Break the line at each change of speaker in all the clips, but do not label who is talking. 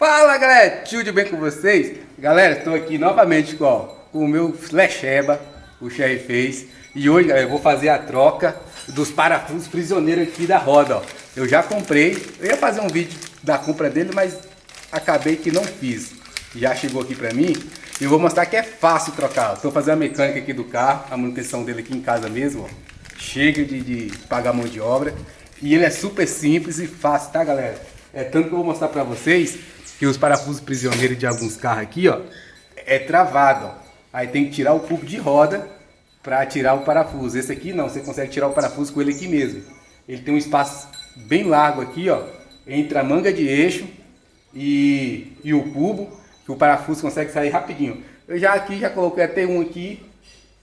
Fala galera, tudo bem com vocês? Galera, estou aqui novamente com, com o meu flecheba, o Sherry Face E hoje galera, eu vou fazer a troca dos parafusos prisioneiros aqui da roda ó. Eu já comprei, eu ia fazer um vídeo da compra dele, mas acabei que não fiz Já chegou aqui pra mim e eu vou mostrar que é fácil trocar Estou fazendo a mecânica aqui do carro, a manutenção dele aqui em casa mesmo ó. Chega de, de pagar mão de obra E ele é super simples e fácil, tá galera? É tanto que eu vou mostrar pra vocês que os parafusos prisioneiros de alguns carros aqui, ó, é travado, ó. Aí tem que tirar o cubo de roda para tirar o parafuso. Esse aqui não, você consegue tirar o parafuso com ele aqui mesmo. Ele tem um espaço bem largo aqui, ó, entre a manga de eixo e, e o cubo, que o parafuso consegue sair rapidinho. Eu já aqui, já coloquei até um aqui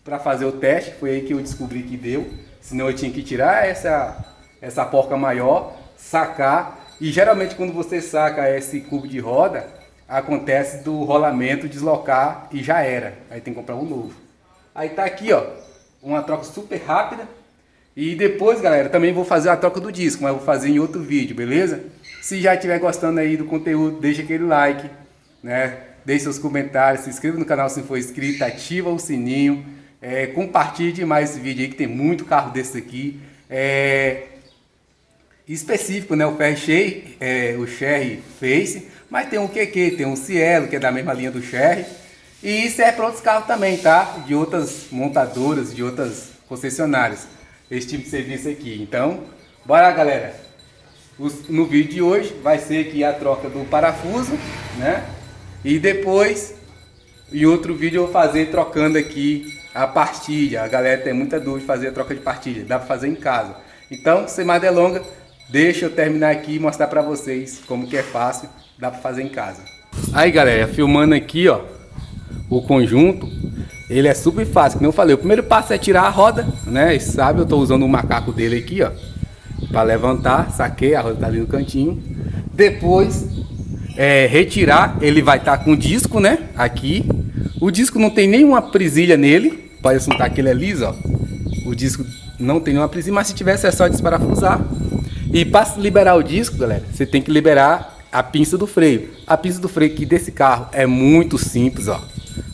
para fazer o teste, foi aí que eu descobri que deu. Senão eu tinha que tirar essa, essa porca maior, sacar e geralmente quando você saca esse cubo de roda, acontece do rolamento deslocar e já era. Aí tem que comprar um novo. Aí tá aqui, ó, uma troca super rápida. E depois, galera, também vou fazer a troca do disco, mas vou fazer em outro vídeo, beleza? Se já estiver gostando aí do conteúdo, deixa aquele like, né? Deixe seus comentários, se inscreva no canal se não for inscrito, ativa o sininho, é, compartilhe mais esse vídeo aí que tem muito carro desse aqui. É, específico, né? O Ferry é, o Sherry Face, mas tem o QQ, tem o Cielo, que é da mesma linha do Sherry. E isso é para outros carros também, tá? De outras montadoras, de outras concessionárias. Esse tipo de serviço aqui. Então, bora galera. No vídeo de hoje vai ser aqui a troca do parafuso, né? E depois, em outro vídeo eu vou fazer trocando aqui a partilha. A galera tem muita dúvida de fazer a troca de partilha. Dá para fazer em casa. Então, sem mais delongas, Deixa eu terminar aqui e mostrar pra vocês como que é fácil, dá pra fazer em casa. Aí galera, filmando aqui ó, o conjunto, ele é super fácil, como eu falei, o primeiro passo é tirar a roda, né, sabe, eu tô usando o macaco dele aqui ó, pra levantar, saquei, a roda tá ali no cantinho. Depois, é, retirar, ele vai estar tá com disco, né, aqui. O disco não tem nenhuma presilha nele, pode assuntar que ele é liso ó. O disco não tem nenhuma presilha, mas se tivesse é só desparafusar. E para liberar o disco, galera, você tem que liberar a pinça do freio. A pinça do freio aqui desse carro é muito simples, ó.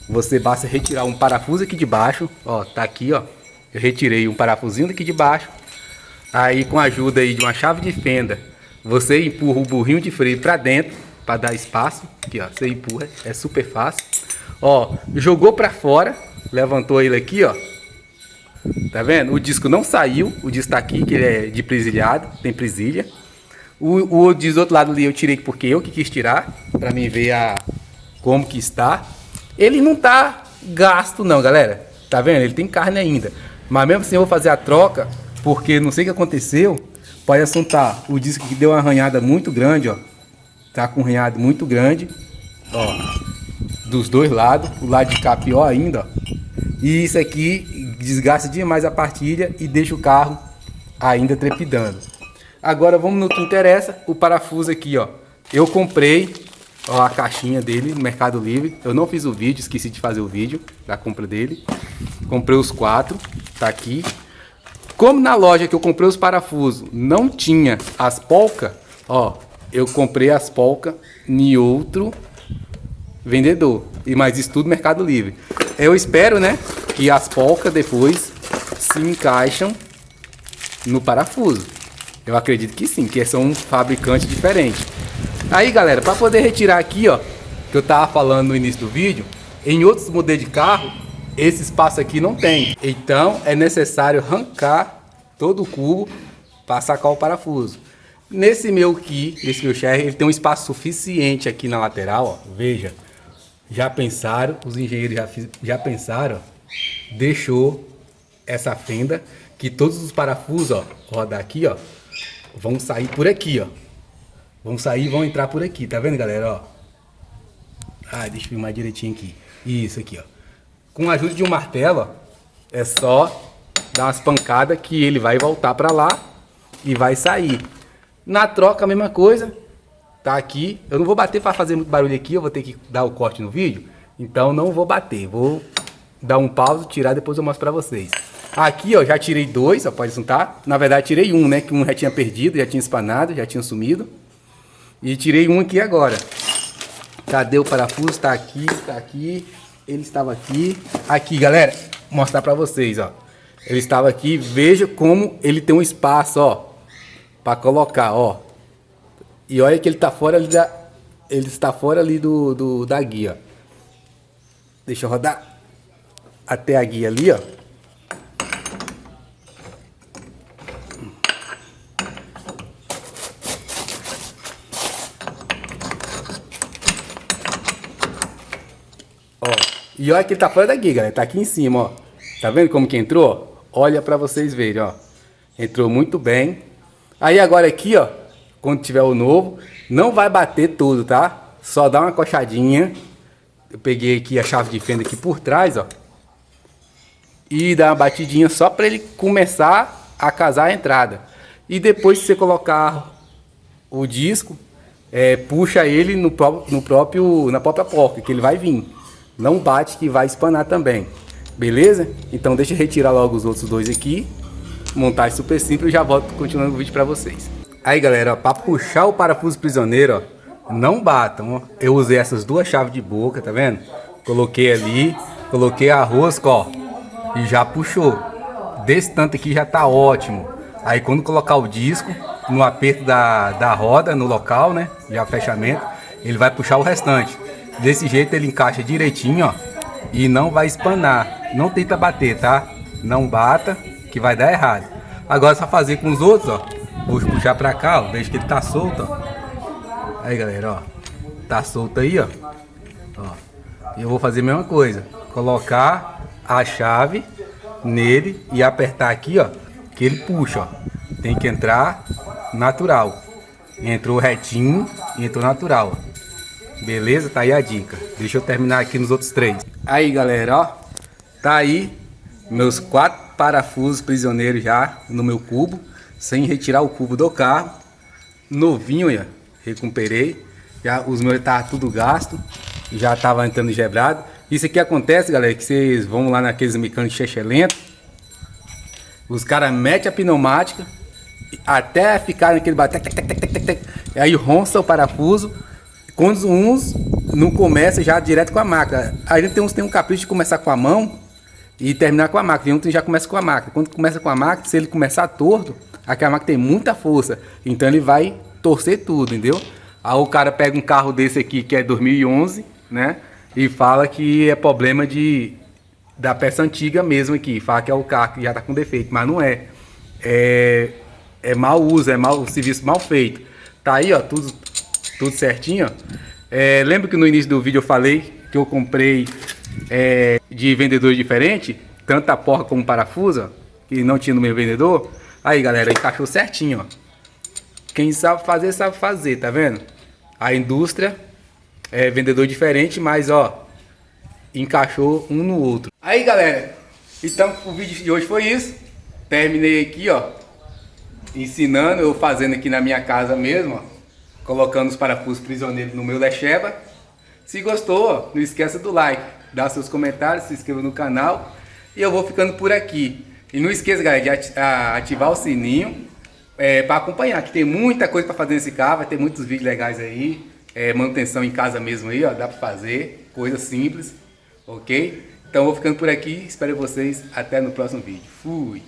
Você basta retirar um parafuso aqui de baixo, ó, tá aqui, ó. Eu retirei um parafusinho daqui de baixo. Aí com a ajuda aí de uma chave de fenda, você empurra o burrinho de freio para dentro para dar espaço. Aqui, ó, você empurra, é super fácil. Ó, jogou para fora, levantou ele aqui, ó. Tá vendo? O disco não saiu, o disco tá aqui, que ele é de presilhado, tem presilha. O, o do outro lado ali eu tirei porque eu que quis tirar, pra mim ver a, como que está. Ele não tá gasto não, galera. Tá vendo? Ele tem carne ainda. Mas mesmo assim eu vou fazer a troca, porque não sei o que aconteceu. Pode assuntar o disco que deu uma arranhada muito grande, ó. Tá com um arranhado muito grande, ó. Dos dois lados. O lado de cá pior ainda, ó. E isso aqui desgasta demais a partilha e deixa o carro ainda trepidando. Agora vamos no que interessa, o parafuso aqui, ó. Eu comprei ó, a caixinha dele no Mercado Livre. Eu não fiz o vídeo, esqueci de fazer o vídeo da compra dele. Comprei os quatro, tá aqui. Como na loja que eu comprei os parafusos não tinha as polca, ó, eu comprei as polca em outro vendedor. E mais isso tudo Mercado Livre. Eu espero, né, que as polcas depois se encaixam no parafuso. Eu acredito que sim, que são um fabricante diferente. Aí, galera, para poder retirar aqui, ó, que eu tava falando no início do vídeo, em outros modelos de carro, esse espaço aqui não tem. Então, é necessário arrancar todo o cubo para sacar o parafuso. Nesse meu aqui, esse meu Sherry, ele tem um espaço suficiente aqui na lateral, ó, veja. Já pensaram, os engenheiros já, já pensaram, deixou essa fenda que todos os parafusos, ó, rodar aqui, ó, vão sair por aqui, ó. Vão sair e vão entrar por aqui, tá vendo, galera, ó? Ah, deixa eu filmar direitinho aqui. Isso aqui, ó. Com a ajuda de um martelo, ó, é só dar umas pancadas que ele vai voltar para lá e vai sair. Na troca a mesma coisa, tá aqui. Eu não vou bater para fazer muito barulho aqui, eu vou ter que dar o corte no vídeo. Então não vou bater, vou dar um pause, tirar, depois eu mostro pra vocês. Aqui, ó, já tirei dois, ó, pode juntar. Na verdade, tirei um, né, que um já tinha perdido, já tinha espanado, já tinha sumido. E tirei um aqui agora. Cadê o parafuso? Tá aqui, tá aqui. Ele estava aqui. Aqui, galera, vou mostrar pra vocês, ó. Ele estava aqui. Veja como ele tem um espaço, ó. Pra colocar, ó. E olha que ele tá fora ali da... Ele está fora ali do, do da guia. Deixa eu rodar até a guia ali, ó. Ó, e olha que tá fora da guia, galera. Tá aqui em cima, ó. Tá vendo como que entrou? Olha pra vocês verem, ó. Entrou muito bem. Aí agora aqui, ó, quando tiver o novo, não vai bater tudo, tá? Só dá uma coxadinha. Eu peguei aqui a chave de fenda aqui por trás, ó e dar uma batidinha só para ele começar a casar a entrada. E depois que você colocar o disco, é, puxa ele no, no próprio, na própria porca, que ele vai vir. Não bate que vai espanar também. Beleza? Então deixa eu retirar logo os outros dois aqui. Montagem super simples e já volto continuando o vídeo para vocês. Aí galera, para puxar o parafuso prisioneiro, ó, não batam. Ó. Eu usei essas duas chaves de boca, tá vendo? Coloquei ali, coloquei a rosca, ó e já puxou. Desse tanto aqui já tá ótimo. Aí quando colocar o disco no aperto da, da roda, no local, né? Já fechamento, ele vai puxar o restante. Desse jeito ele encaixa direitinho, ó. E não vai espanar. Não tenta bater, tá? Não bata, que vai dar errado. Agora é só fazer com os outros, ó. Vou puxar pra cá, ó. Veja que ele tá solto, ó. Aí, galera, ó. Tá solto aí, ó. Ó. E eu vou fazer a mesma coisa. Colocar a chave nele e apertar aqui, ó, que ele puxa, ó. Tem que entrar natural. Entrou retinho entrou natural. Beleza? Tá aí a dica. Deixa eu terminar aqui nos outros três. Aí, galera, ó. Tá aí meus quatro parafusos prisioneiros já no meu cubo. Sem retirar o cubo do carro. Novinho, ó. Recuperei. Já, os meus estavam tudo gasto. Já tava entrando gebrado. Isso aqui acontece, galera, que vocês vão lá naqueles mecânicos chechelento. Os caras metem a pneumática até ficar naquele bater. Aí ronça o parafuso. Quando uns não começa já direto com a máquina. A gente tem uns tem um capricho de começar com a mão e terminar com a máquina. E um já começa com a máquina. Quando começa com a máquina, se ele começar torto, aquela máquina tem muita força. Então ele vai torcer tudo, entendeu? Aí o cara pega um carro desse aqui que é 2011, né? E fala que é problema de da peça antiga mesmo aqui, fala que é o carro que já está com defeito, mas não é. É, é mau uso, é mau, serviço mal feito. Tá aí, ó, tudo, tudo certinho. É, lembra que no início do vídeo eu falei que eu comprei é, de vendedor diferente, tanto a porca como parafuso, que não tinha no meu vendedor. Aí, galera, encaixou certinho, ó. Quem sabe fazer, sabe fazer, tá vendo? A indústria é, vendedor diferente, mas ó, encaixou um no outro. Aí galera, então o vídeo de hoje foi isso. Terminei aqui ó, ensinando, eu fazendo aqui na minha casa mesmo, ó, colocando os parafusos prisioneiros no meu Lecheba. Se gostou, ó, não esqueça do like, dá seus comentários, se inscreva no canal. E eu vou ficando por aqui. E não esqueça, galera, de ativar o sininho é, para acompanhar, que tem muita coisa para fazer nesse carro, vai ter muitos vídeos legais aí é, manutenção em casa mesmo aí, ó, dá para fazer, coisa simples, ok? Então vou ficando por aqui, espero vocês até no próximo vídeo. Fui!